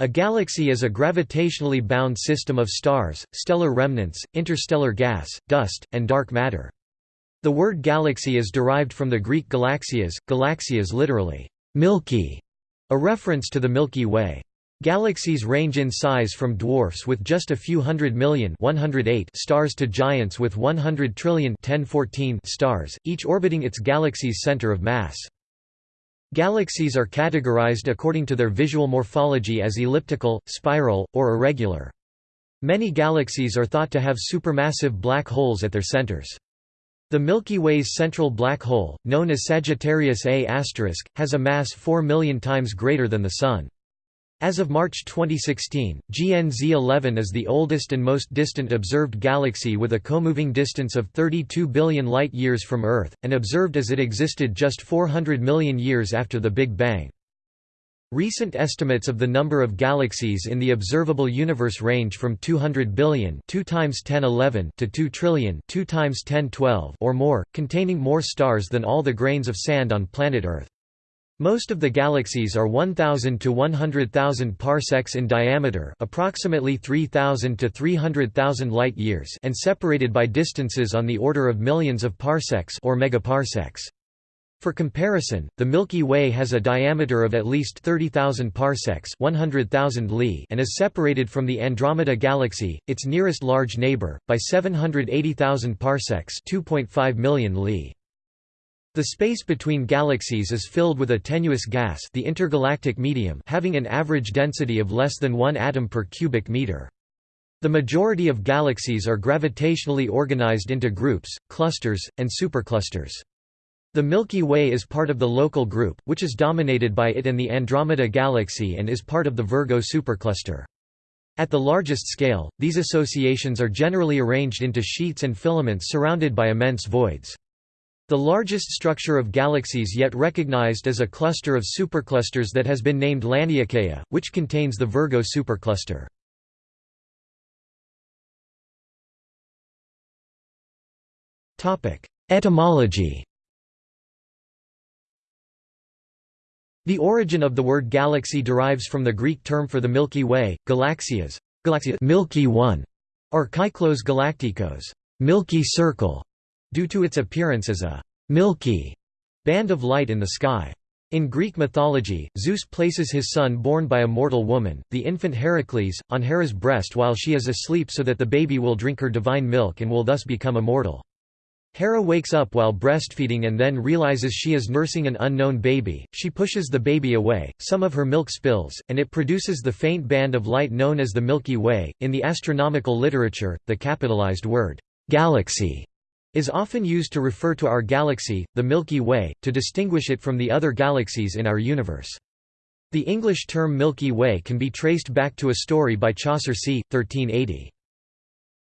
A galaxy is a gravitationally bound system of stars, stellar remnants, interstellar gas, dust, and dark matter. The word galaxy is derived from the Greek galaxias, galaxias literally, milky, a reference to the Milky Way. Galaxies range in size from dwarfs with just a few hundred million 108 stars to giants with 100 trillion 1014 stars, each orbiting its galaxy's center of mass. Galaxies are categorized according to their visual morphology as elliptical, spiral, or irregular. Many galaxies are thought to have supermassive black holes at their centers. The Milky Way's central black hole, known as Sagittarius A*, has a mass 4 million times greater than the Sun. As of March 2016, GNZ 11 is the oldest and most distant observed galaxy with a comoving distance of 32 billion light-years from Earth, and observed as it existed just 400 million years after the Big Bang. Recent estimates of the number of galaxies in the observable universe range from 200 billion 2 times 1011 to 2 trillion 2 times 1012 or more, containing more stars than all the grains of sand on planet Earth. Most of the galaxies are 1000 to 100,000 parsecs in diameter, approximately 3000 to 300,000 light-years, and separated by distances on the order of millions of parsecs or megaparsecs. For comparison, the Milky Way has a diameter of at least 30,000 parsecs, 100,000 li, and is separated from the Andromeda galaxy, its nearest large neighbor, by 780,000 parsecs, 2.5 million li. The space between galaxies is filled with a tenuous gas the intergalactic medium having an average density of less than 1 atom per cubic meter. The majority of galaxies are gravitationally organized into groups, clusters, and superclusters. The Milky Way is part of the Local Group, which is dominated by it and the Andromeda Galaxy and is part of the Virgo supercluster. At the largest scale, these associations are generally arranged into sheets and filaments surrounded by immense voids. The largest structure of galaxies yet recognized as a cluster of superclusters that has been named Laniakea, which contains the Virgo supercluster. Etymology The origin of the word galaxy derives from the Greek term for the Milky Way, galaxias, galaxia Milky One, or kyklos galaktikos, Milky Circle due to its appearance as a «milky» band of light in the sky. In Greek mythology, Zeus places his son born by a mortal woman, the infant Heracles, on Hera's breast while she is asleep so that the baby will drink her divine milk and will thus become immortal. Hera wakes up while breastfeeding and then realizes she is nursing an unknown baby. She pushes the baby away, some of her milk spills, and it produces the faint band of light known as the Milky Way. In the astronomical literature, the capitalized word, galaxy, is often used to refer to our galaxy, the Milky Way, to distinguish it from the other galaxies in our universe. The English term Milky Way can be traced back to a story by Chaucer c. 1380.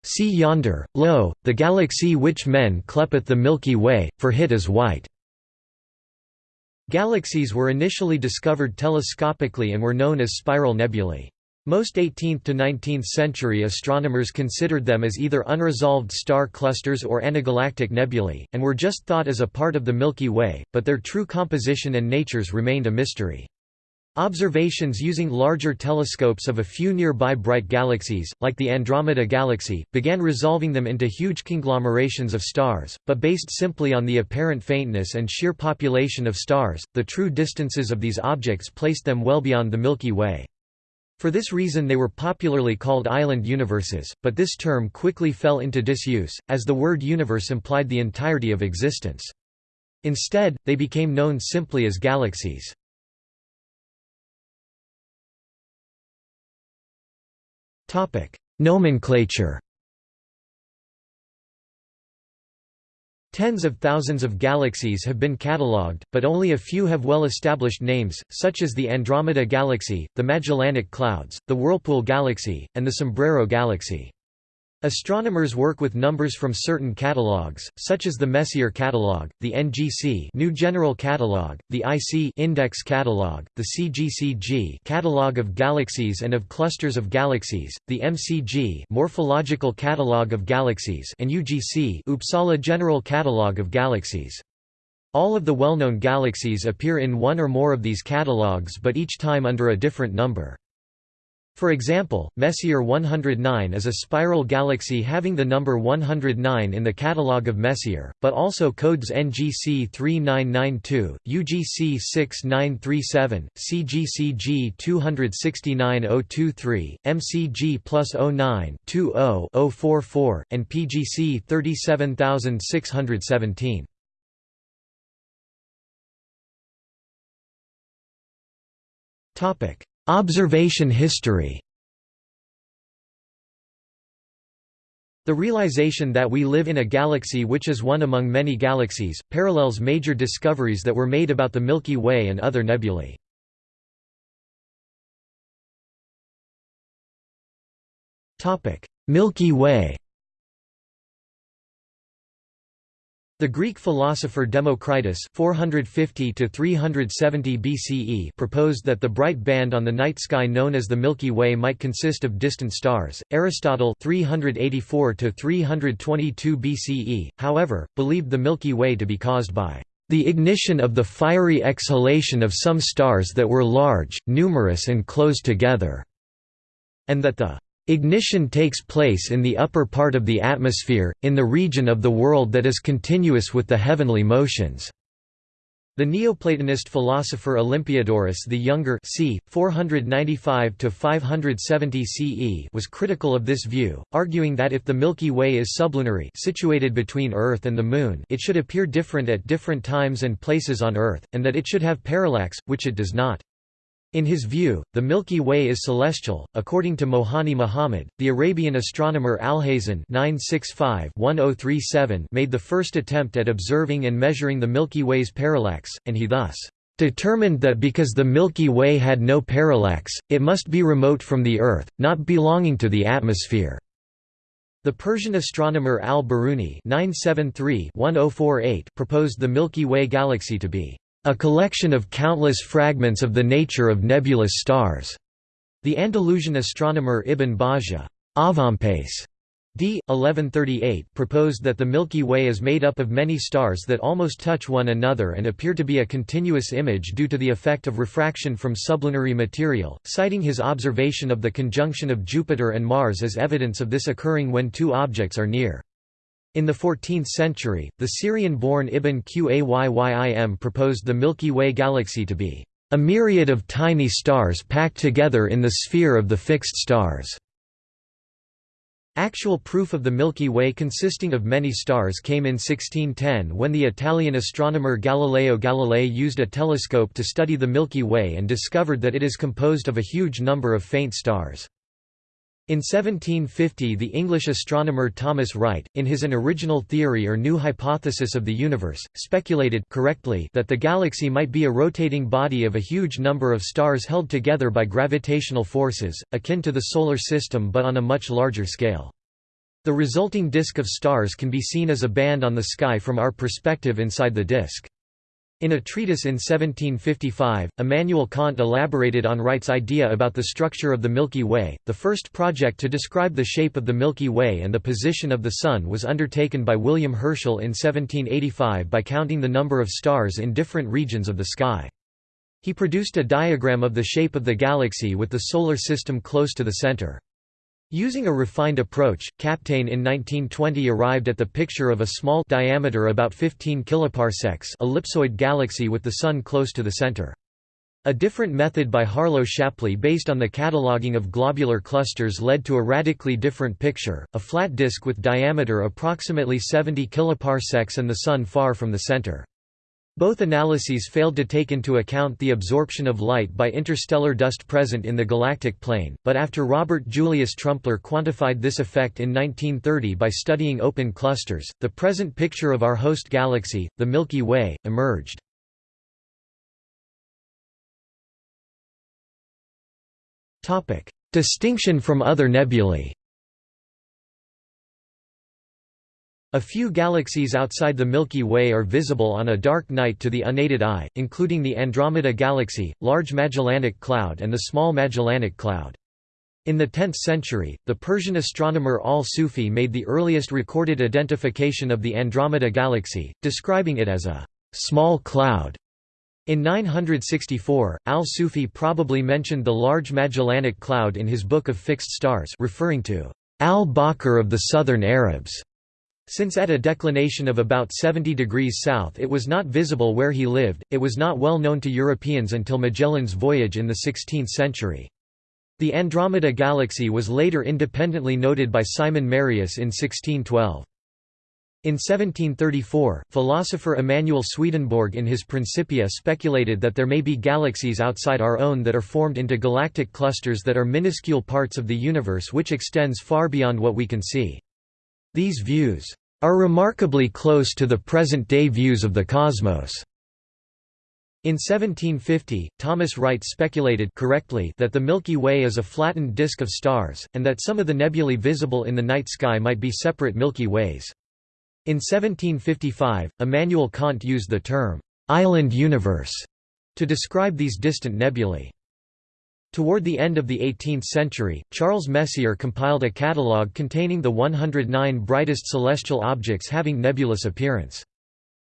See yonder, lo, the galaxy which men clepeth the Milky Way, for hit is white. Galaxies were initially discovered telescopically and were known as spiral nebulae. Most 18th to 19th century astronomers considered them as either unresolved star clusters or anagalactic nebulae, and were just thought as a part of the Milky Way, but their true composition and natures remained a mystery. Observations using larger telescopes of a few nearby bright galaxies, like the Andromeda Galaxy, began resolving them into huge conglomerations of stars, but based simply on the apparent faintness and sheer population of stars, the true distances of these objects placed them well beyond the Milky Way. For this reason they were popularly called island universes, but this term quickly fell into disuse, as the word universe implied the entirety of existence. Instead, they became known simply as galaxies. Nomenclature Tens of thousands of galaxies have been catalogued, but only a few have well-established names, such as the Andromeda Galaxy, the Magellanic Clouds, the Whirlpool Galaxy, and the Sombrero Galaxy. Astronomers work with numbers from certain catalogues, such as the Messier Catalogue, the NGC New General Catalogue, the IC Index Catalogue, the CGCG Catalogue of Galaxies and of Clusters of Galaxies, the MCG Morphological Catalogue of Galaxies and UGC Uppsala General Catalogue of Galaxies. All of the well-known galaxies appear in one or more of these catalogues but each time under a different number. For example, Messier 109 is a spiral galaxy having the number 109 in the catalogue of Messier, but also codes NGC 3992, UGC 6937, CGCG 269023, MCG plus 09 20 044, and PGC 37617. Observation history The realization that we live in a galaxy which is one among many galaxies, parallels major discoveries that were made about the Milky Way and other nebulae. Milky Way The Greek philosopher Democritus 450 BCE proposed that the bright band on the night sky known as the Milky Way might consist of distant stars. Aristotle 384 BCE, however, believed the Milky Way to be caused by the ignition of the fiery exhalation of some stars that were large, numerous and close together, and that the Ignition takes place in the upper part of the atmosphere, in the region of the world that is continuous with the heavenly motions. The Neoplatonist philosopher Olympiodorus the Younger c. 495–570 CE was critical of this view, arguing that if the Milky Way is sublunary situated between Earth and the Moon it should appear different at different times and places on Earth, and that it should have parallax, which it does not. In his view, the Milky Way is celestial. According to Mohani Mohamed, the Arabian astronomer Alhazen (965–1037) made the first attempt at observing and measuring the Milky Way's parallax, and he thus determined that because the Milky Way had no parallax, it must be remote from the Earth, not belonging to the atmosphere. The Persian astronomer al-Biruni oh proposed the Milky Way galaxy to be a collection of countless fragments of the nature of nebulous stars. The Andalusian astronomer Ibn Bajjah Avempace, d. 1138 proposed that the Milky Way is made up of many stars that almost touch one another and appear to be a continuous image due to the effect of refraction from sublunary material, citing his observation of the conjunction of Jupiter and Mars as evidence of this occurring when two objects are near. In the 14th century, the Syrian-born Ibn Qayyim proposed the Milky Way galaxy to be a myriad of tiny stars packed together in the sphere of the fixed stars. Actual proof of the Milky Way consisting of many stars came in 1610 when the Italian astronomer Galileo Galilei used a telescope to study the Milky Way and discovered that it is composed of a huge number of faint stars. In 1750 the English astronomer Thomas Wright, in his An Original Theory or New Hypothesis of the Universe, speculated correctly that the galaxy might be a rotating body of a huge number of stars held together by gravitational forces, akin to the Solar System but on a much larger scale. The resulting disk of stars can be seen as a band on the sky from our perspective inside the disk. In a treatise in 1755, Immanuel Kant elaborated on Wright's idea about the structure of the Milky Way. The first project to describe the shape of the Milky Way and the position of the Sun was undertaken by William Herschel in 1785 by counting the number of stars in different regions of the sky. He produced a diagram of the shape of the galaxy with the Solar System close to the center. Using a refined approach, Kapteyn in 1920 arrived at the picture of a small diameter about 15 kiloparsecs ellipsoid galaxy with the Sun close to the center. A different method by Harlow Shapley based on the cataloguing of globular clusters led to a radically different picture, a flat disk with diameter approximately 70 kiloparsecs and the Sun far from the center. Both analyses failed to take into account the absorption of light by interstellar dust present in the galactic plane, but after Robert Julius Trumpler quantified this effect in 1930 by studying open clusters, the present picture of our host galaxy, the Milky Way, emerged. Distinction from other nebulae A few galaxies outside the Milky Way are visible on a dark night to the unaided eye, including the Andromeda Galaxy, Large Magellanic Cloud and the Small Magellanic Cloud. In the 10th century, the Persian astronomer al-Sufi made the earliest recorded identification of the Andromeda Galaxy, describing it as a «small cloud». In 964, al-Sufi probably mentioned the large Magellanic Cloud in his Book of Fixed Stars referring to al-Bakr of the southern Arabs, since at a declination of about 70 degrees south it was not visible where he lived, it was not well known to Europeans until Magellan's voyage in the 16th century. The Andromeda Galaxy was later independently noted by Simon Marius in 1612. In 1734, philosopher Emanuel Swedenborg in his Principia speculated that there may be galaxies outside our own that are formed into galactic clusters that are minuscule parts of the universe which extends far beyond what we can see. These views are remarkably close to the present-day views of the cosmos. In 1750, Thomas Wright speculated correctly that the Milky Way is a flattened disk of stars, and that some of the nebulae visible in the night sky might be separate Milky Ways. In 1755, Immanuel Kant used the term, "'island universe' to describe these distant nebulae. Toward the end of the 18th century, Charles Messier compiled a catalogue containing the 109 brightest celestial objects having nebulous appearance.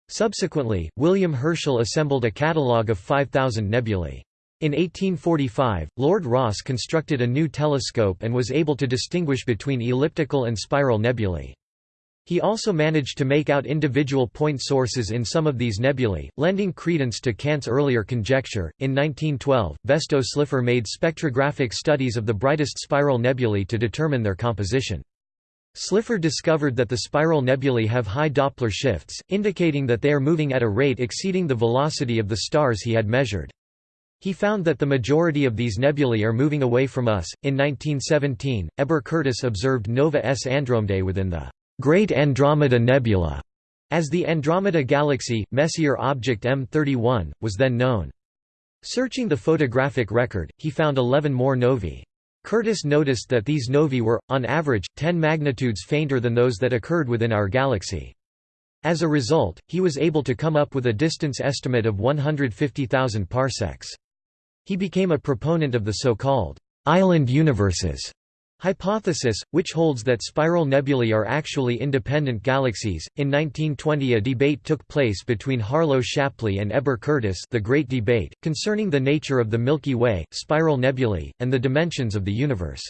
Subsequently, William Herschel assembled a catalogue of 5,000 nebulae. In 1845, Lord Rosse constructed a new telescope and was able to distinguish between elliptical and spiral nebulae. He also managed to make out individual point sources in some of these nebulae, lending credence to Kant's earlier conjecture. In 1912, Vesto Slipher made spectrographic studies of the brightest spiral nebulae to determine their composition. Slipher discovered that the spiral nebulae have high Doppler shifts, indicating that they are moving at a rate exceeding the velocity of the stars he had measured. He found that the majority of these nebulae are moving away from us. In 1917, Heber Curtis observed Nova S Andromedae within the Great Andromeda Nebula, as the Andromeda Galaxy, Messier Object M31, was then known. Searching the photographic record, he found 11 more novae. Curtis noticed that these novae were, on average, 10 magnitudes fainter than those that occurred within our galaxy. As a result, he was able to come up with a distance estimate of 150,000 parsecs. He became a proponent of the so-called island universes Hypothesis, which holds that spiral nebulae are actually independent galaxies. In 1920, a debate took place between Harlow Shapley and Heber Curtis, the Great Debate, concerning the nature of the Milky Way, spiral nebulae, and the dimensions of the universe.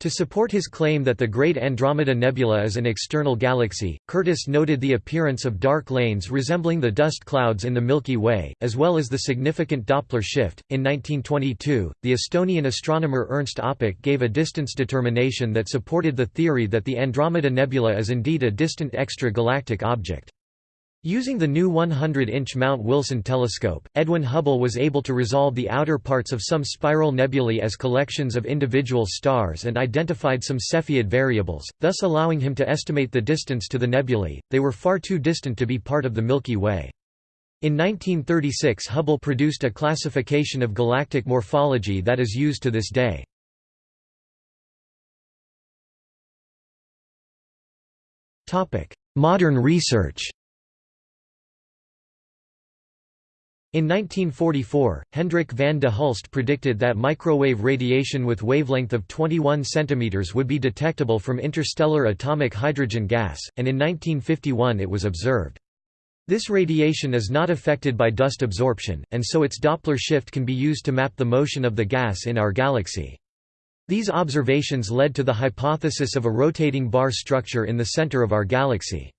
To support his claim that the Great Andromeda Nebula is an external galaxy, Curtis noted the appearance of dark lanes resembling the dust clouds in the Milky Way, as well as the significant Doppler shift. In 1922, the Estonian astronomer Ernst Öpik gave a distance determination that supported the theory that the Andromeda Nebula is indeed a distant extra-galactic object. Using the new 100-inch Mount Wilson telescope, Edwin Hubble was able to resolve the outer parts of some spiral nebulae as collections of individual stars and identified some Cepheid variables, thus allowing him to estimate the distance to the nebulae. They were far too distant to be part of the Milky Way. In 1936 Hubble produced a classification of galactic morphology that is used to this day. Modern research In 1944, Hendrik van de Hulst predicted that microwave radiation with wavelength of 21 cm would be detectable from interstellar atomic hydrogen gas, and in 1951 it was observed. This radiation is not affected by dust absorption, and so its Doppler shift can be used to map the motion of the gas in our galaxy. These observations led to the hypothesis of a rotating bar structure in the center of our galaxy.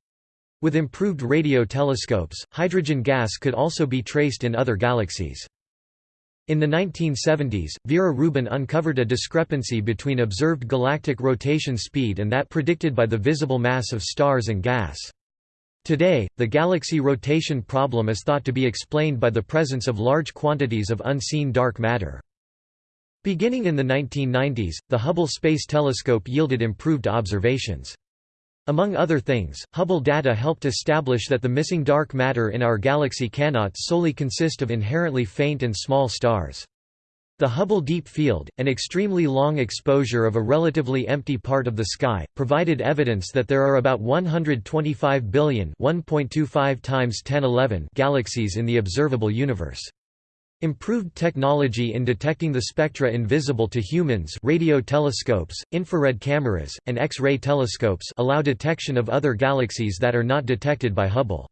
With improved radio telescopes, hydrogen gas could also be traced in other galaxies. In the 1970s, Vera Rubin uncovered a discrepancy between observed galactic rotation speed and that predicted by the visible mass of stars and gas. Today, the galaxy rotation problem is thought to be explained by the presence of large quantities of unseen dark matter. Beginning in the 1990s, the Hubble Space Telescope yielded improved observations. Among other things, Hubble data helped establish that the missing dark matter in our galaxy cannot solely consist of inherently faint and small stars. The Hubble Deep Field, an extremely long exposure of a relatively empty part of the sky, provided evidence that there are about 125 billion times 1011 galaxies in the observable universe. Improved technology in detecting the spectra invisible to humans radio telescopes, infrared cameras, and X-ray telescopes allow detection of other galaxies that are not detected by Hubble.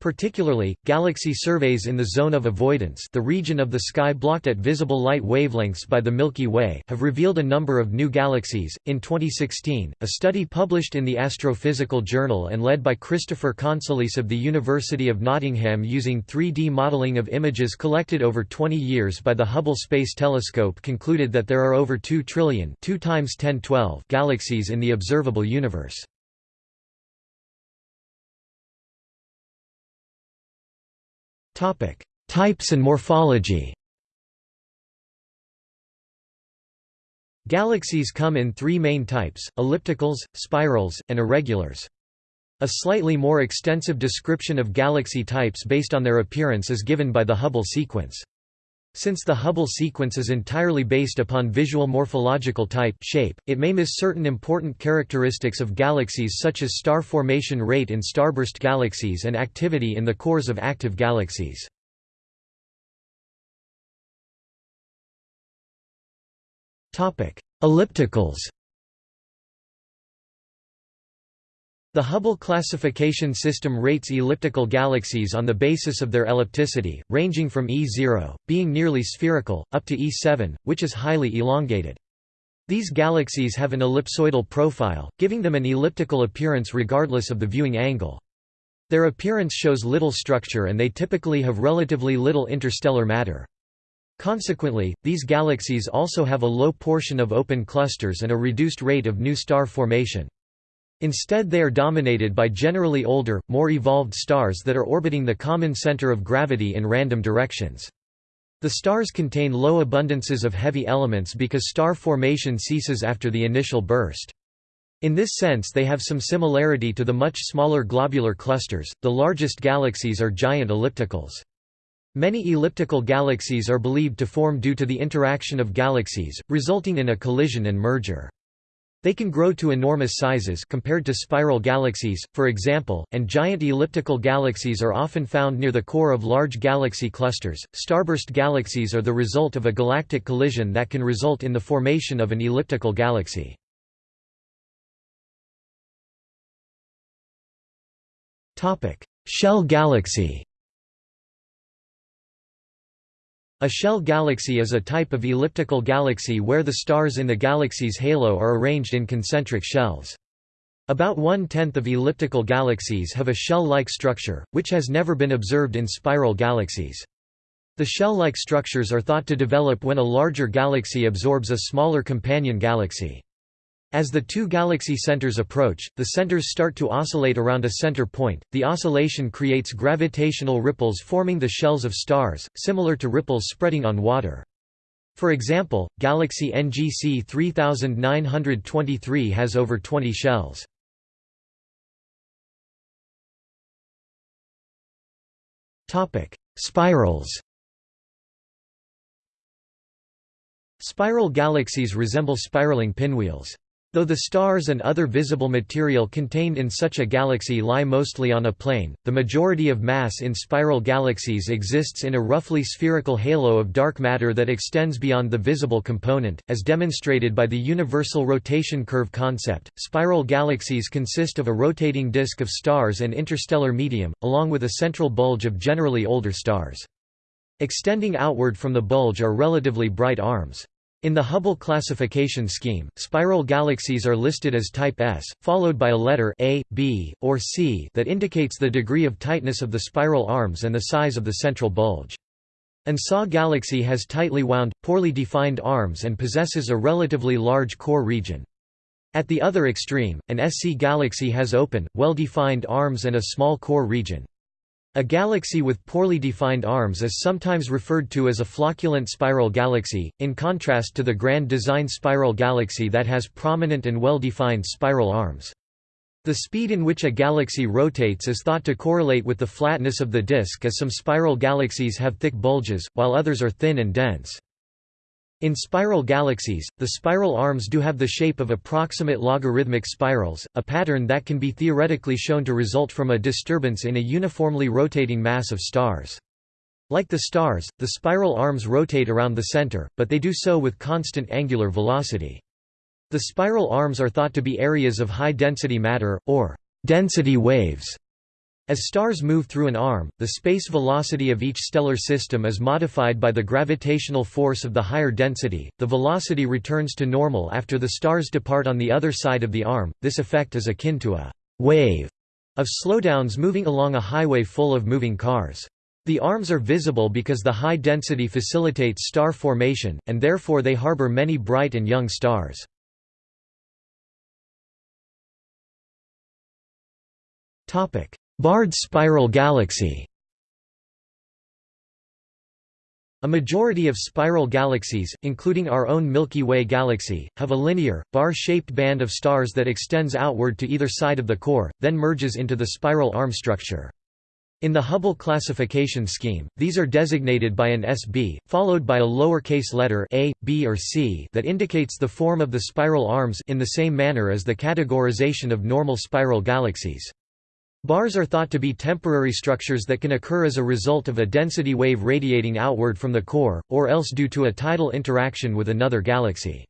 Particularly, galaxy surveys in the zone of avoidance the region of the sky blocked at visible light wavelengths by the Milky Way have revealed a number of new galaxies. In 2016, a study published in the Astrophysical Journal and led by Christopher Conselice of the University of Nottingham using 3D modeling of images collected over 20 years by the Hubble Space Telescope concluded that there are over 2 trillion 2 times 1012 galaxies in the observable universe. Types and morphology Galaxies come in three main types, ellipticals, spirals, and irregulars. A slightly more extensive description of galaxy types based on their appearance is given by the Hubble sequence. Since the Hubble sequence is entirely based upon visual morphological type shape, it may miss certain important characteristics of galaxies such as star formation rate in starburst galaxies and activity in the cores of active galaxies. Ellipticals The Hubble classification system rates elliptical galaxies on the basis of their ellipticity, ranging from E0, being nearly spherical, up to E7, which is highly elongated. These galaxies have an ellipsoidal profile, giving them an elliptical appearance regardless of the viewing angle. Their appearance shows little structure and they typically have relatively little interstellar matter. Consequently, these galaxies also have a low portion of open clusters and a reduced rate of new star formation. Instead they are dominated by generally older, more evolved stars that are orbiting the common center of gravity in random directions. The stars contain low abundances of heavy elements because star formation ceases after the initial burst. In this sense they have some similarity to the much smaller globular clusters, the largest galaxies are giant ellipticals. Many elliptical galaxies are believed to form due to the interaction of galaxies, resulting in a collision and merger. They can grow to enormous sizes compared to spiral galaxies, for example, and giant elliptical galaxies are often found near the core of large galaxy clusters. Starburst galaxies are the result of a galactic collision that can result in the formation of an elliptical galaxy. Topic: Shell galaxy. A shell galaxy is a type of elliptical galaxy where the stars in the galaxy's halo are arranged in concentric shells. About one-tenth of elliptical galaxies have a shell-like structure, which has never been observed in spiral galaxies. The shell-like structures are thought to develop when a larger galaxy absorbs a smaller companion galaxy. As the two galaxy centers approach, the centers start to oscillate around a center point. The oscillation creates gravitational ripples forming the shells of stars, similar to ripples spreading on water. For example, galaxy NGC 3923 has over 20 shells. Topic: Spirals. Spiral galaxies resemble spiraling pinwheels. Though the stars and other visible material contained in such a galaxy lie mostly on a plane, the majority of mass in spiral galaxies exists in a roughly spherical halo of dark matter that extends beyond the visible component, as demonstrated by the universal rotation curve concept. Spiral galaxies consist of a rotating disk of stars and interstellar medium, along with a central bulge of generally older stars. Extending outward from the bulge are relatively bright arms. In the Hubble classification scheme, spiral galaxies are listed as type S, followed by a letter A, B, or C that indicates the degree of tightness of the spiral arms and the size of the central bulge. An SA galaxy has tightly wound, poorly defined arms and possesses a relatively large core region. At the other extreme, an SC galaxy has open, well-defined arms and a small core region. A galaxy with poorly defined arms is sometimes referred to as a flocculent spiral galaxy, in contrast to the grand design spiral galaxy that has prominent and well-defined spiral arms. The speed in which a galaxy rotates is thought to correlate with the flatness of the disk as some spiral galaxies have thick bulges, while others are thin and dense. In spiral galaxies, the spiral arms do have the shape of approximate logarithmic spirals, a pattern that can be theoretically shown to result from a disturbance in a uniformly rotating mass of stars. Like the stars, the spiral arms rotate around the center, but they do so with constant angular velocity. The spiral arms are thought to be areas of high-density matter, or density waves. As stars move through an arm, the space velocity of each stellar system is modified by the gravitational force of the higher density. The velocity returns to normal after the stars depart on the other side of the arm. This effect is akin to a wave of slowdowns moving along a highway full of moving cars. The arms are visible because the high density facilitates star formation, and therefore they harbor many bright and young stars. Topic: Barred spiral galaxy A majority of spiral galaxies, including our own Milky Way galaxy, have a linear, bar-shaped band of stars that extends outward to either side of the core, then merges into the spiral arm structure. In the Hubble classification scheme, these are designated by an SB, followed by a lowercase letter a, b or c that indicates the form of the spiral arms in the same manner as the categorization of normal spiral galaxies. Bars are thought to be temporary structures that can occur as a result of a density wave radiating outward from the core, or else due to a tidal interaction with another galaxy.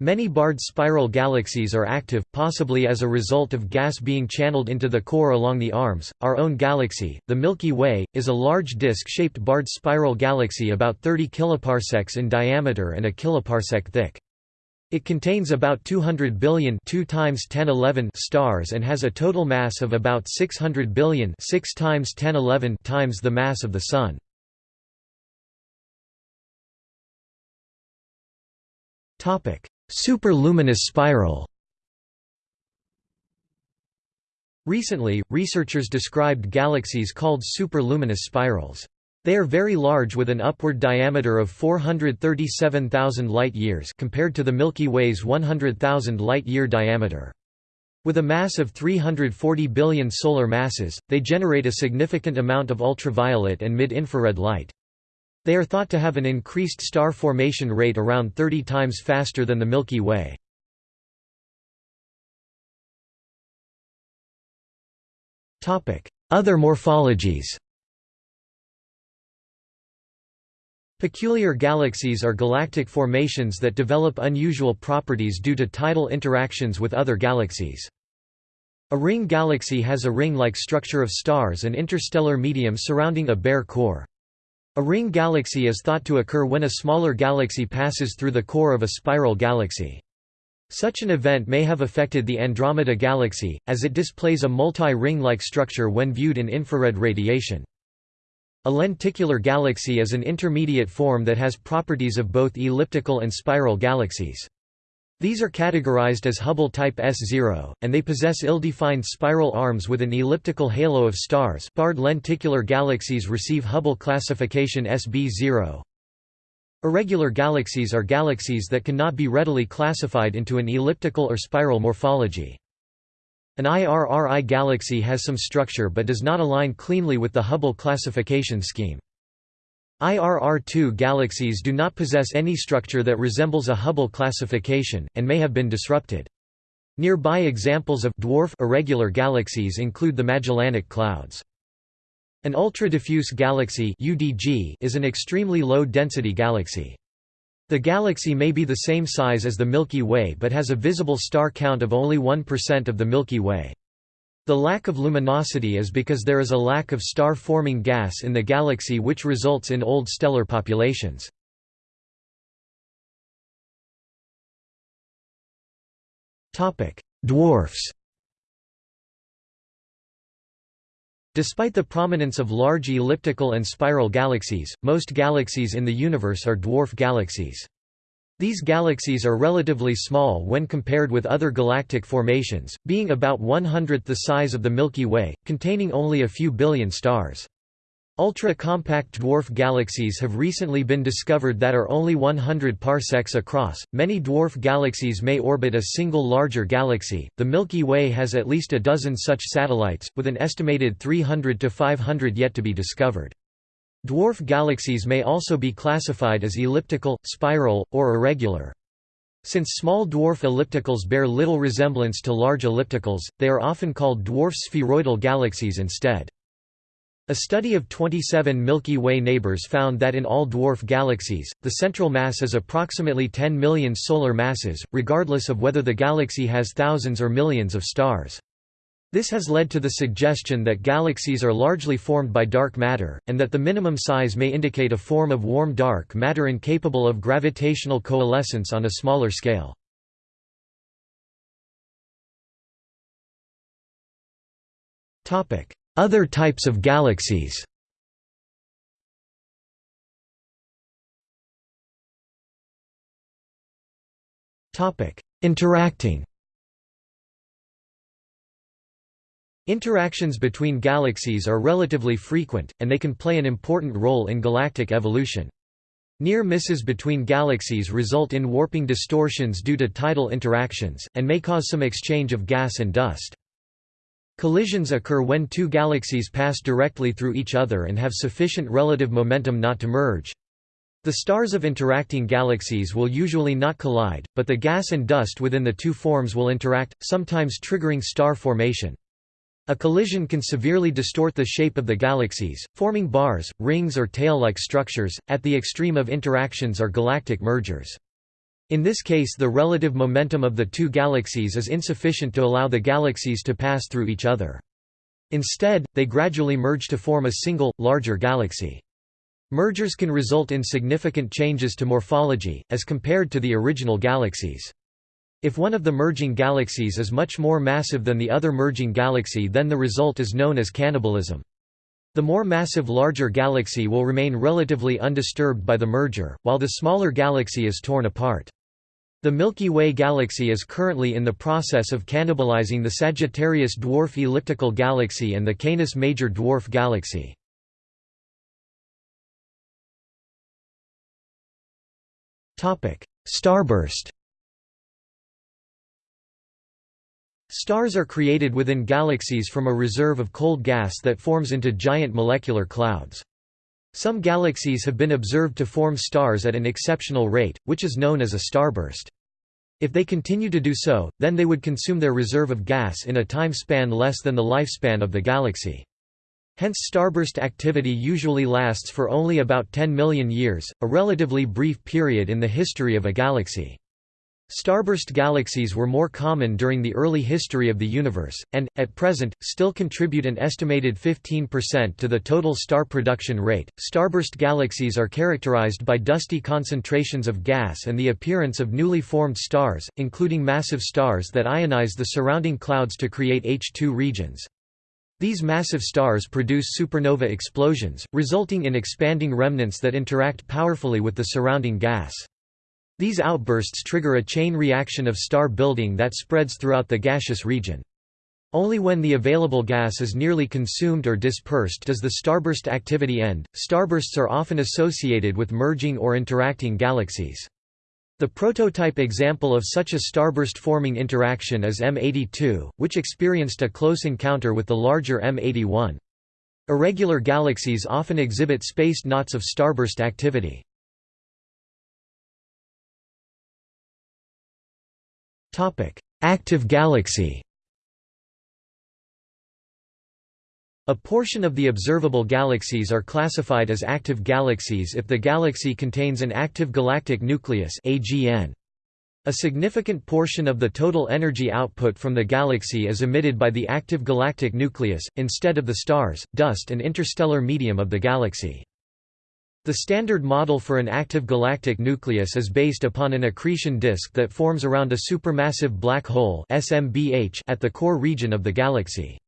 Many barred spiral galaxies are active, possibly as a result of gas being channeled into the core along the arms. Our own galaxy, the Milky Way, is a large disk-shaped barred spiral galaxy about 30 kiloparsecs in diameter and a kiloparsec thick. It contains about 200 billion 2 times 1011 stars and has a total mass of about 600 billion 6 times 1011 times the mass of the Sun. Topic: Superluminous spiral. Recently, researchers described galaxies called superluminous spirals. They are very large with an upward diameter of 437,000 light-years compared to the Milky Way's 100,000 light-year diameter. With a mass of 340 billion solar masses, they generate a significant amount of ultraviolet and mid-infrared light. They are thought to have an increased star formation rate around 30 times faster than the Milky Way. Other morphologies Peculiar galaxies are galactic formations that develop unusual properties due to tidal interactions with other galaxies. A ring galaxy has a ring-like structure of stars and interstellar medium surrounding a bare core. A ring galaxy is thought to occur when a smaller galaxy passes through the core of a spiral galaxy. Such an event may have affected the Andromeda galaxy, as it displays a multi-ring-like structure when viewed in infrared radiation. A lenticular galaxy is an intermediate form that has properties of both elliptical and spiral galaxies. These are categorized as Hubble type S0, and they possess ill-defined spiral arms with an elliptical halo of stars barred lenticular galaxies receive Hubble classification SB0. Irregular galaxies are galaxies that cannot be readily classified into an elliptical or spiral morphology. An IRRI galaxy has some structure but does not align cleanly with the Hubble classification scheme. IRR2 galaxies do not possess any structure that resembles a Hubble classification, and may have been disrupted. Nearby examples of dwarf irregular galaxies include the Magellanic Clouds. An ultra-diffuse galaxy UDG is an extremely low-density galaxy. The galaxy may be the same size as the Milky Way but has a visible star count of only 1% of the Milky Way. The lack of luminosity is because there is a lack of star-forming gas in the galaxy which results in old stellar populations. Dwarfs Despite the prominence of large elliptical and spiral galaxies, most galaxies in the universe are dwarf galaxies. These galaxies are relatively small when compared with other galactic formations, being about one-hundredth the size of the Milky Way, containing only a few billion stars. Ultra-compact dwarf galaxies have recently been discovered that are only 100 parsecs across. Many dwarf galaxies may orbit a single larger galaxy. The Milky Way has at least a dozen such satellites, with an estimated 300 to 500 yet to be discovered. Dwarf galaxies may also be classified as elliptical, spiral, or irregular. Since small dwarf ellipticals bear little resemblance to large ellipticals, they are often called dwarf spheroidal galaxies instead. A study of 27 Milky Way neighbors found that in all dwarf galaxies, the central mass is approximately 10 million solar masses, regardless of whether the galaxy has thousands or millions of stars. This has led to the suggestion that galaxies are largely formed by dark matter, and that the minimum size may indicate a form of warm dark matter incapable of gravitational coalescence on a smaller scale. Other types of galaxies Interacting Interactions between galaxies are relatively frequent, and they can play an important role in galactic evolution. Near misses between galaxies result in warping distortions due to tidal interactions, and may cause some exchange of gas and dust. Collisions occur when two galaxies pass directly through each other and have sufficient relative momentum not to merge. The stars of interacting galaxies will usually not collide, but the gas and dust within the two forms will interact, sometimes triggering star formation. A collision can severely distort the shape of the galaxies, forming bars, rings or tail-like structures. At the extreme of interactions are galactic mergers. In this case the relative momentum of the two galaxies is insufficient to allow the galaxies to pass through each other. Instead, they gradually merge to form a single, larger galaxy. Mergers can result in significant changes to morphology, as compared to the original galaxies. If one of the merging galaxies is much more massive than the other merging galaxy then the result is known as cannibalism. The more massive larger galaxy will remain relatively undisturbed by the merger, while the smaller galaxy is torn apart. The Milky Way galaxy is currently in the process of cannibalizing the Sagittarius dwarf elliptical galaxy and the Canis major dwarf galaxy. Starburst Stars are created within galaxies from a reserve of cold gas that forms into giant molecular clouds. Some galaxies have been observed to form stars at an exceptional rate, which is known as a starburst. If they continue to do so, then they would consume their reserve of gas in a time span less than the lifespan of the galaxy. Hence starburst activity usually lasts for only about 10 million years, a relatively brief period in the history of a galaxy. Starburst galaxies were more common during the early history of the universe, and, at present, still contribute an estimated 15% to the total star production rate. Starburst galaxies are characterized by dusty concentrations of gas and the appearance of newly formed stars, including massive stars that ionize the surrounding clouds to create H2 regions. These massive stars produce supernova explosions, resulting in expanding remnants that interact powerfully with the surrounding gas. These outbursts trigger a chain reaction of star building that spreads throughout the gaseous region. Only when the available gas is nearly consumed or dispersed does the starburst activity end. Starbursts are often associated with merging or interacting galaxies. The prototype example of such a starburst-forming interaction is M82, which experienced a close encounter with the larger M81. Irregular galaxies often exhibit spaced knots of starburst activity. Active galaxy A portion of the observable galaxies are classified as active galaxies if the galaxy contains an active galactic nucleus AGN. A significant portion of the total energy output from the galaxy is emitted by the active galactic nucleus, instead of the stars, dust and interstellar medium of the galaxy. The standard model for an active galactic nucleus is based upon an accretion disk that forms around a supermassive black hole SMBH at the core region of the galaxy.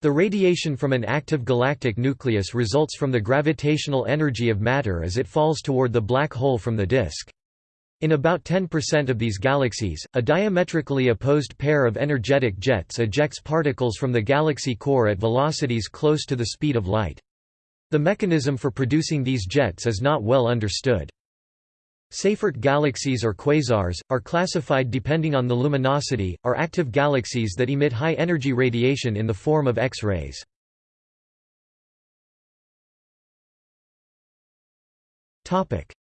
The radiation from an active galactic nucleus results from the gravitational energy of matter as it falls toward the black hole from the disk. In about 10% of these galaxies, a diametrically opposed pair of energetic jets ejects particles from the galaxy core at velocities close to the speed of light. The mechanism for producing these jets is not well understood. Seyfert galaxies or quasars, are classified depending on the luminosity, are active galaxies that emit high-energy radiation in the form of X-rays.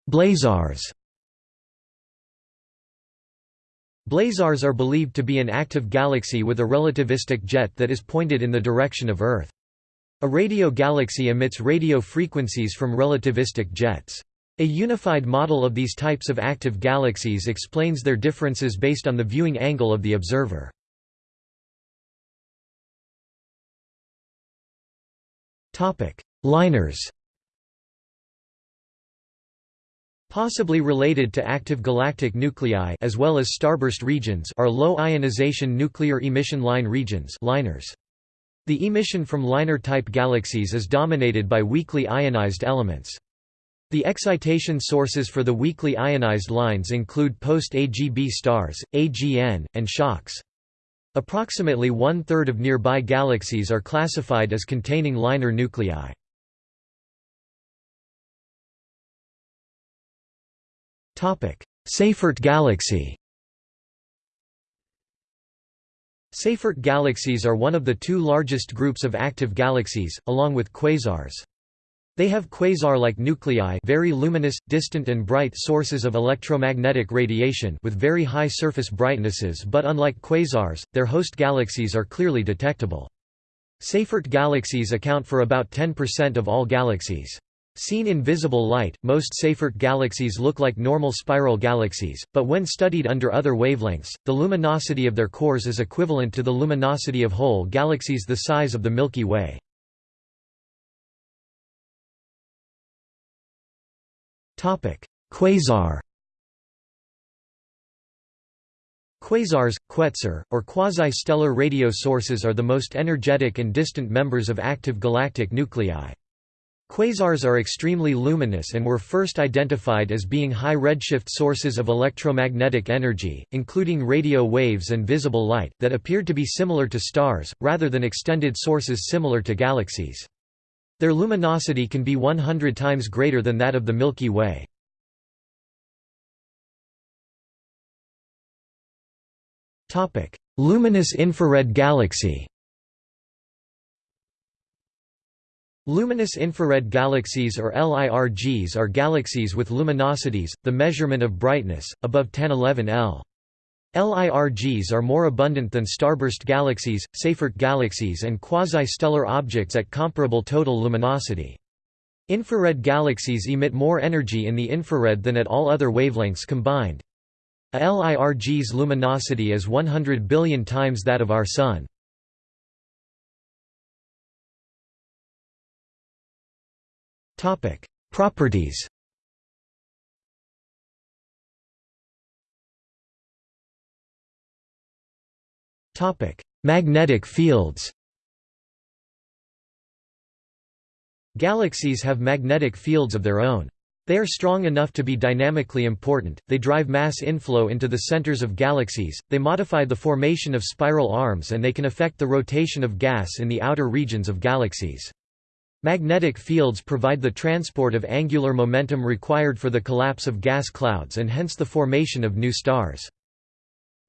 Blazars Blazars are believed to be an active galaxy with a relativistic jet that is pointed in the direction of Earth. A radio galaxy emits radio frequencies from relativistic jets. A unified model of these types of active galaxies explains their differences based on the viewing angle of the observer. Liners Possibly related to active galactic nuclei as well as starburst regions are low ionization nuclear emission line regions liners. The emission from liner-type galaxies is dominated by weakly ionized elements. The excitation sources for the weakly ionized lines include post-AGB stars, AGN, and shocks. Approximately one-third of nearby galaxies are classified as containing liner nuclei. Seyfert galaxy Seyfert galaxies are one of the two largest groups of active galaxies, along with quasars. They have quasar-like nuclei very luminous, distant and bright sources of electromagnetic radiation with very high surface brightnesses but unlike quasars, their host galaxies are clearly detectable. Seyfert galaxies account for about 10% of all galaxies. Seen in visible light, most Seyfert galaxies look like normal spiral galaxies, but when studied under other wavelengths, the luminosity of their cores is equivalent to the luminosity of whole galaxies the size of the Milky Way. Quasar Quasars, quetzar, or quasi-stellar radio sources are the most energetic and distant members of active galactic nuclei. Quasars are extremely luminous and were first identified as being high redshift sources of electromagnetic energy, including radio waves and visible light, that appeared to be similar to stars, rather than extended sources similar to galaxies. Their luminosity can be 100 times greater than that of the Milky Way. Luminous infrared galaxy Luminous infrared galaxies or LIRGs are galaxies with luminosities, the measurement of brightness, above 1011 L. LIRGs are more abundant than starburst galaxies, Seyfert galaxies and quasi-stellar objects at comparable total luminosity. Infrared galaxies emit more energy in the infrared than at all other wavelengths combined. A LIRG's luminosity is 100 billion times that of our Sun. Topic: Properties. Topic: Magnetic fields. Galaxies have magnetic fields of their own. They are strong enough to be dynamically important, they drive mass inflow into the centers of galaxies, they modify the formation of spiral arms and they can affect the rotation of gas in the outer regions of galaxies. Magnetic fields provide the transport of angular momentum required for the collapse of gas clouds and hence the formation of new stars.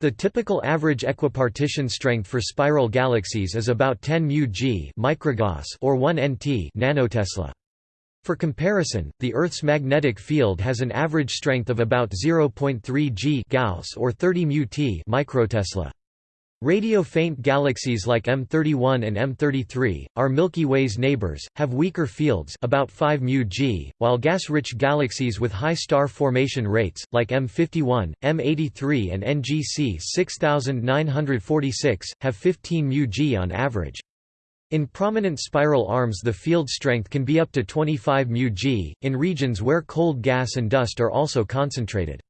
The typical average equipartition strength for spiral galaxies is about 10 μg microgauss or 1 nt nanotesla. For comparison, the Earth's magnetic field has an average strength of about 0.3 g Gauss or 30 μt microtesla. Radio-faint galaxies like M31 and M33, our Milky Way's neighbors, have weaker fields about 5 μg, while gas-rich galaxies with high star formation rates, like M51, M83 and NGC 6946, have 15 μg on average. In prominent spiral arms the field strength can be up to 25 μg, in regions where cold gas and dust are also concentrated.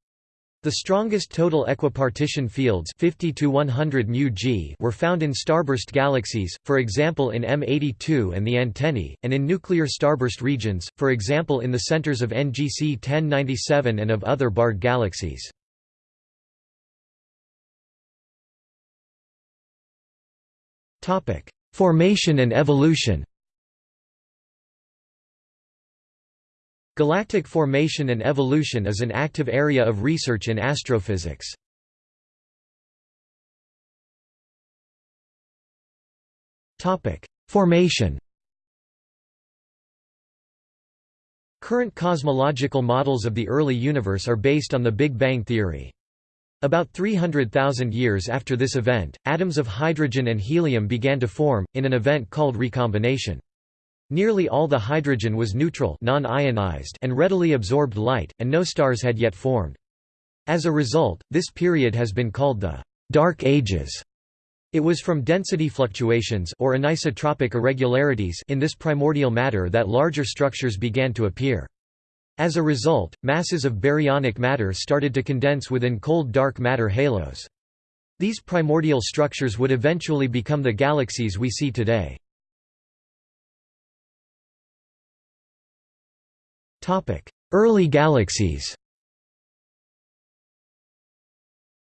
The strongest total equipartition fields 50 to 100 μg were found in starburst galaxies, for example in M82 and the antennae, and in nuclear starburst regions, for example in the centers of NGC 1097 and of other barred galaxies. Formation and evolution Galactic formation and evolution is an active area of research in astrophysics. Formation Current cosmological models of the early universe are based on the Big Bang theory. About 300,000 years after this event, atoms of hydrogen and helium began to form, in an event called recombination. Nearly all the hydrogen was neutral non-ionized and readily absorbed light, and no stars had yet formed. As a result, this period has been called the «Dark Ages». It was from density fluctuations or anisotropic irregularities in this primordial matter that larger structures began to appear. As a result, masses of baryonic matter started to condense within cold dark matter halos. These primordial structures would eventually become the galaxies we see today. Early galaxies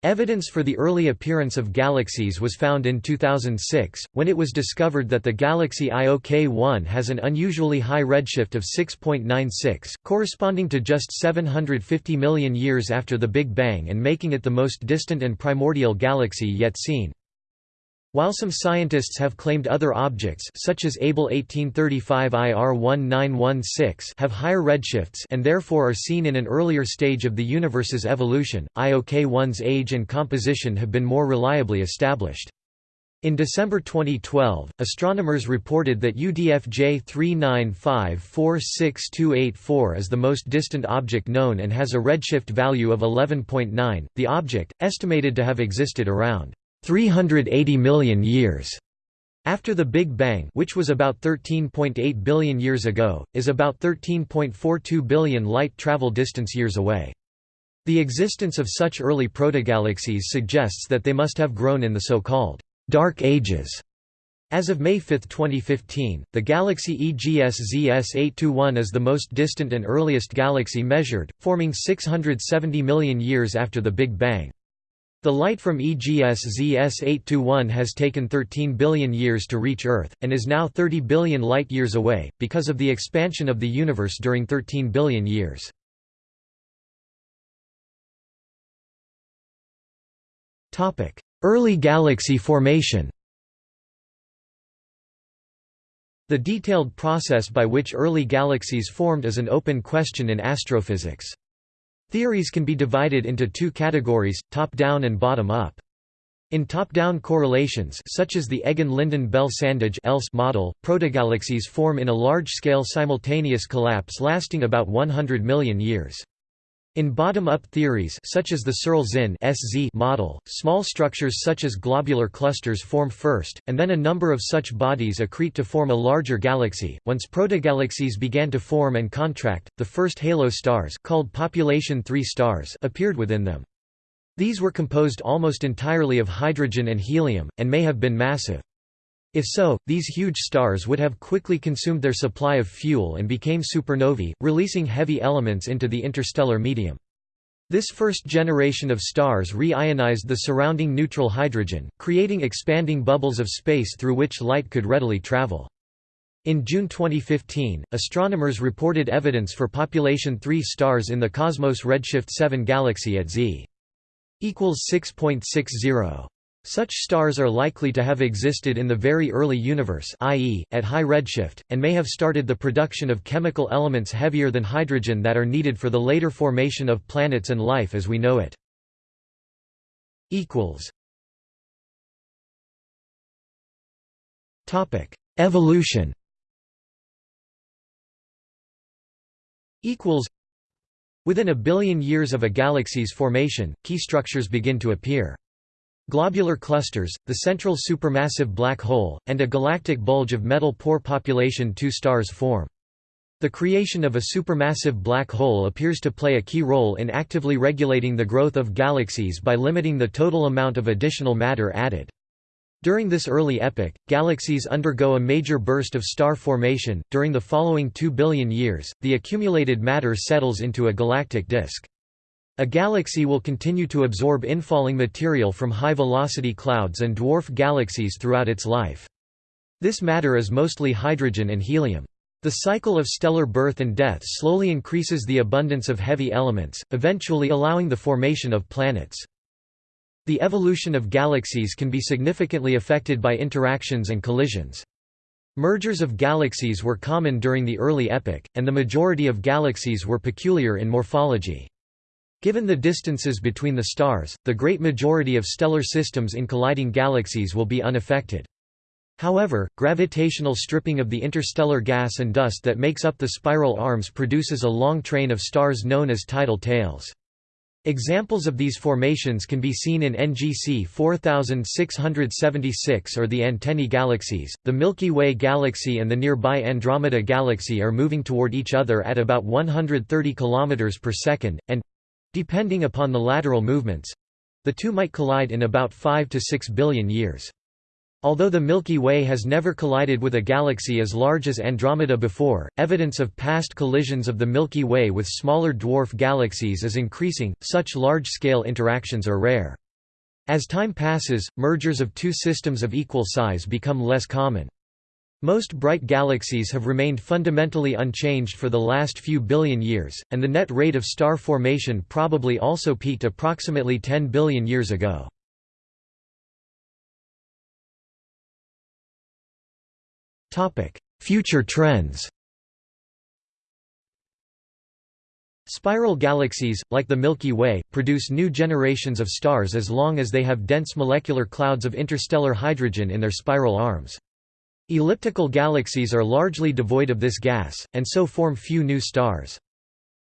Evidence for the early appearance of galaxies was found in 2006, when it was discovered that the galaxy IOK-1 has an unusually high redshift of 6.96, corresponding to just 750 million years after the Big Bang and making it the most distant and primordial galaxy yet seen. While some scientists have claimed other objects such as Abell 1835 IR 1916 have higher redshifts and therefore are seen in an earlier stage of the universe's evolution, IOK-1's age and composition have been more reliably established. In December 2012, astronomers reported that UDF J39546284 is the most distant object known and has a redshift value of 11.9. The object, estimated to have existed around 380 million years after the Big Bang which was about 13.8 billion years ago, is about 13.42 billion light travel distance years away. The existence of such early protogalaxies suggests that they must have grown in the so-called «dark ages». As of May 5, 2015, the galaxy EGS ZS821 is the most distant and earliest galaxy measured, forming 670 million years after the Big Bang. The light from EGS ZS821 has taken 13 billion years to reach Earth, and is now 30 billion light-years away, because of the expansion of the universe during 13 billion years. Early galaxy formation The detailed process by which early galaxies formed is an open question in astrophysics. Theories can be divided into two categories, top-down and bottom-up. In top-down correlations such as the Eggen-Lynden-Bell-Sandage model, protogalaxies form in a large-scale simultaneous collapse lasting about 100 million years. In bottom-up theories such as the Searle-Zinn model, small structures such as globular clusters form first, and then a number of such bodies accrete to form a larger galaxy. Once protogalaxies began to form and contract, the first halo stars called population 3 stars appeared within them. These were composed almost entirely of hydrogen and helium, and may have been massive. If so, these huge stars would have quickly consumed their supply of fuel and became supernovae, releasing heavy elements into the interstellar medium. This first generation of stars re-ionized the surrounding neutral hydrogen, creating expanding bubbles of space through which light could readily travel. In June 2015, astronomers reported evidence for population 3 stars in the Cosmos Redshift 7 galaxy at Z equals 6.60. Such stars are likely to have existed in the very early universe i.e., at high redshift, and may have started the production of chemical elements heavier than hydrogen that are needed for the later formation of planets and life as we know it. Evolution Within a billion years of a galaxy's formation, key structures begin to appear. Globular clusters, the central supermassive black hole, and a galactic bulge of metal-poor population 2 stars form. The creation of a supermassive black hole appears to play a key role in actively regulating the growth of galaxies by limiting the total amount of additional matter added. During this early epoch, galaxies undergo a major burst of star formation. During the following 2 billion years, the accumulated matter settles into a galactic disk. A galaxy will continue to absorb infalling material from high-velocity clouds and dwarf galaxies throughout its life. This matter is mostly hydrogen and helium. The cycle of stellar birth and death slowly increases the abundance of heavy elements, eventually allowing the formation of planets. The evolution of galaxies can be significantly affected by interactions and collisions. Mergers of galaxies were common during the early epoch, and the majority of galaxies were peculiar in morphology. Given the distances between the stars, the great majority of stellar systems in colliding galaxies will be unaffected. However, gravitational stripping of the interstellar gas and dust that makes up the spiral arms produces a long train of stars known as tidal tails. Examples of these formations can be seen in NGC 4676 or the Antennae galaxies. The Milky Way galaxy and the nearby Andromeda galaxy are moving toward each other at about 130 km per second, and depending upon the lateral movements the two might collide in about 5 to 6 billion years. Although the Milky Way has never collided with a galaxy as large as Andromeda before, evidence of past collisions of the Milky Way with smaller dwarf galaxies is increasing, such large-scale interactions are rare. As time passes, mergers of two systems of equal size become less common. Most bright galaxies have remained fundamentally unchanged for the last few billion years, and the net rate of star formation probably also peaked approximately 10 billion years ago. Future trends Spiral galaxies, like the Milky Way, produce new generations of stars as long as they have dense molecular clouds of interstellar hydrogen in their spiral arms. Elliptical galaxies are largely devoid of this gas, and so form few new stars.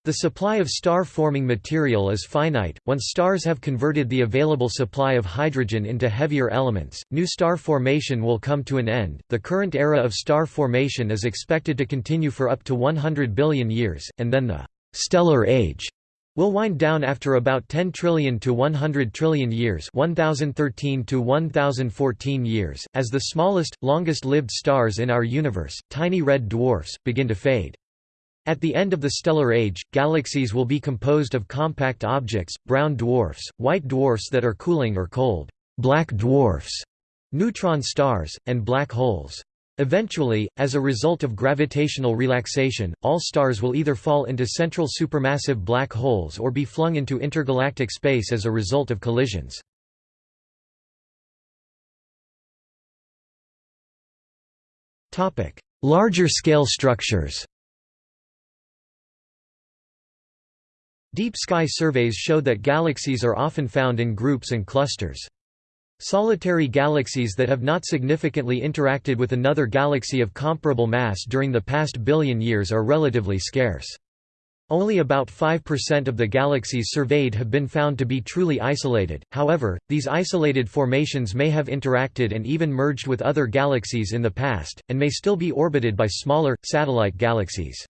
The supply of star-forming material is finite. Once stars have converted the available supply of hydrogen into heavier elements, new star formation will come to an end. The current era of star formation is expected to continue for up to 100 billion years, and then the stellar age will wind down after about 10 trillion to 100 trillion years 1013 to 1014 years, as the smallest, longest-lived stars in our universe, tiny red dwarfs, begin to fade. At the end of the stellar age, galaxies will be composed of compact objects, brown dwarfs, white dwarfs that are cooling or cold, black dwarfs, neutron stars, and black holes. Eventually, as a result of gravitational relaxation, all stars will either fall into central supermassive black holes or be flung into intergalactic space as a result of collisions. Larger scale structures Deep sky surveys show that galaxies are often found in groups and clusters. Solitary galaxies that have not significantly interacted with another galaxy of comparable mass during the past billion years are relatively scarce. Only about 5% of the galaxies surveyed have been found to be truly isolated, however, these isolated formations may have interacted and even merged with other galaxies in the past, and may still be orbited by smaller, satellite galaxies.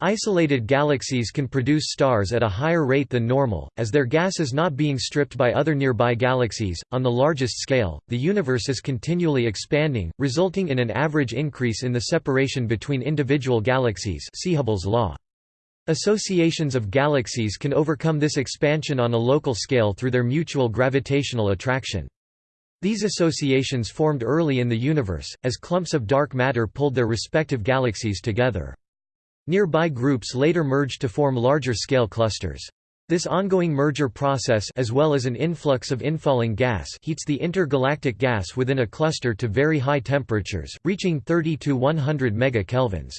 Isolated galaxies can produce stars at a higher rate than normal, as their gas is not being stripped by other nearby galaxies. On the largest scale, the universe is continually expanding, resulting in an average increase in the separation between individual galaxies. See Hubble's law. Associations of galaxies can overcome this expansion on a local scale through their mutual gravitational attraction. These associations formed early in the universe, as clumps of dark matter pulled their respective galaxies together. Nearby groups later merged to form larger-scale clusters. This ongoing merger process as well as an influx of infalling gas heats the intergalactic gas within a cluster to very high temperatures, reaching 30 to 100 megakelvins.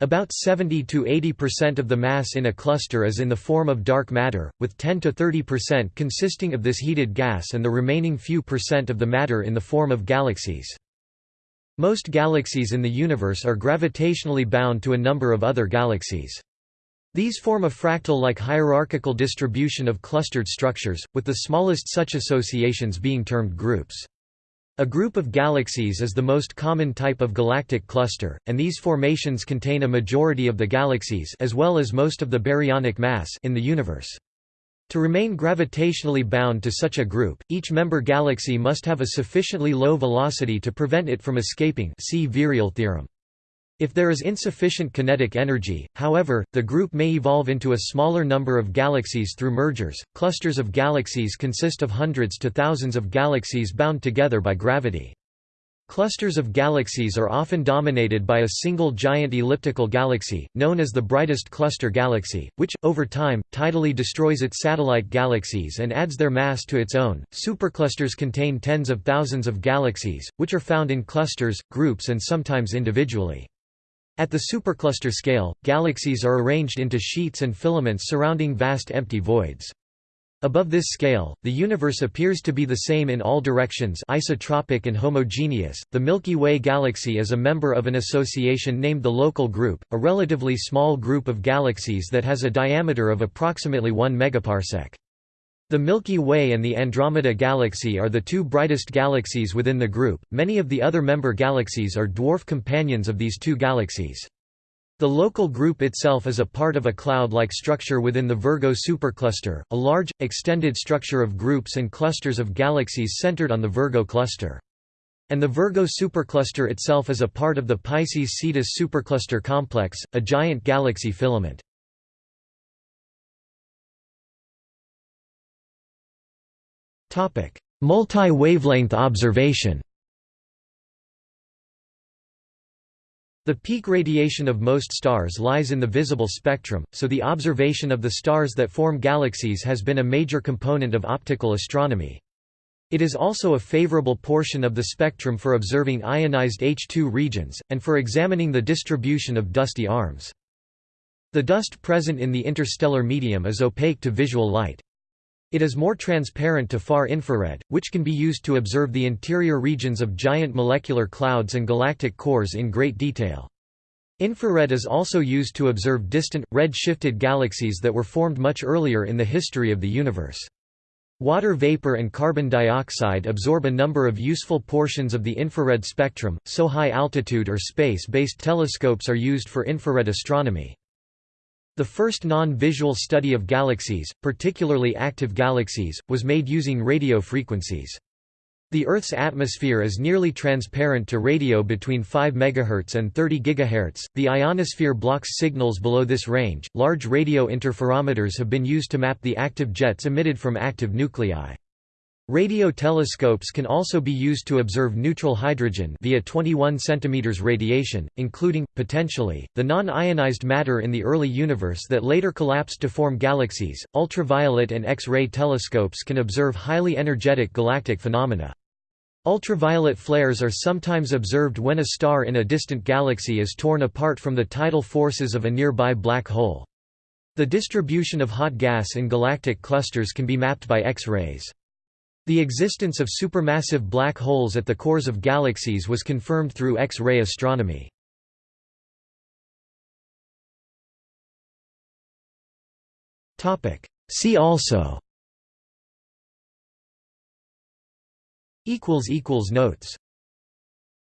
About 70 to 80% of the mass in a cluster is in the form of dark matter, with 10 to 30% consisting of this heated gas and the remaining few percent of the matter in the form of galaxies. Most galaxies in the universe are gravitationally bound to a number of other galaxies. These form a fractal-like hierarchical distribution of clustered structures, with the smallest such associations being termed groups. A group of galaxies is the most common type of galactic cluster, and these formations contain a majority of the galaxies as well as most of the baryonic mass in the universe. To remain gravitationally bound to such a group, each member galaxy must have a sufficiently low velocity to prevent it from escaping see virial theorem. If there is insufficient kinetic energy, however, the group may evolve into a smaller number of galaxies through mergers. Clusters of galaxies consist of hundreds to thousands of galaxies bound together by gravity. Clusters of galaxies are often dominated by a single giant elliptical galaxy, known as the brightest cluster galaxy, which, over time, tidally destroys its satellite galaxies and adds their mass to its own. Superclusters contain tens of thousands of galaxies, which are found in clusters, groups, and sometimes individually. At the supercluster scale, galaxies are arranged into sheets and filaments surrounding vast empty voids. Above this scale, the universe appears to be the same in all directions isotropic and homogeneous. The Milky Way galaxy is a member of an association named the Local Group, a relatively small group of galaxies that has a diameter of approximately 1 megaparsec. The Milky Way and the Andromeda Galaxy are the two brightest galaxies within the group. Many of the other member galaxies are dwarf companions of these two galaxies. The local group itself is a part of a cloud-like structure within the Virgo supercluster, a large, extended structure of groups and clusters of galaxies centered on the Virgo cluster. And the Virgo supercluster itself is a part of the Pisces-Cetus supercluster complex, a giant galaxy filament. Multi-wavelength observation The peak radiation of most stars lies in the visible spectrum, so the observation of the stars that form galaxies has been a major component of optical astronomy. It is also a favorable portion of the spectrum for observing ionized H II regions, and for examining the distribution of dusty arms. The dust present in the interstellar medium is opaque to visual light. It is more transparent to far infrared, which can be used to observe the interior regions of giant molecular clouds and galactic cores in great detail. Infrared is also used to observe distant, red-shifted galaxies that were formed much earlier in the history of the universe. Water vapor and carbon dioxide absorb a number of useful portions of the infrared spectrum, so high-altitude or space-based telescopes are used for infrared astronomy. The first non-visual study of galaxies, particularly active galaxies, was made using radio frequencies. The Earth's atmosphere is nearly transparent to radio between 5 MHz and 30 GHz. The ionosphere blocks signals below this range. Large radio interferometers have been used to map the active jets emitted from active nuclei. Radio telescopes can also be used to observe neutral hydrogen via 21 cm radiation, including, potentially, the non-ionized matter in the early universe that later collapsed to form galaxies. Ultraviolet and X-ray telescopes can observe highly energetic galactic phenomena. Ultraviolet flares are sometimes observed when a star in a distant galaxy is torn apart from the tidal forces of a nearby black hole. The distribution of hot gas in galactic clusters can be mapped by X-rays. The existence of supermassive black holes at the cores of galaxies was confirmed through X-ray astronomy. See also. Notes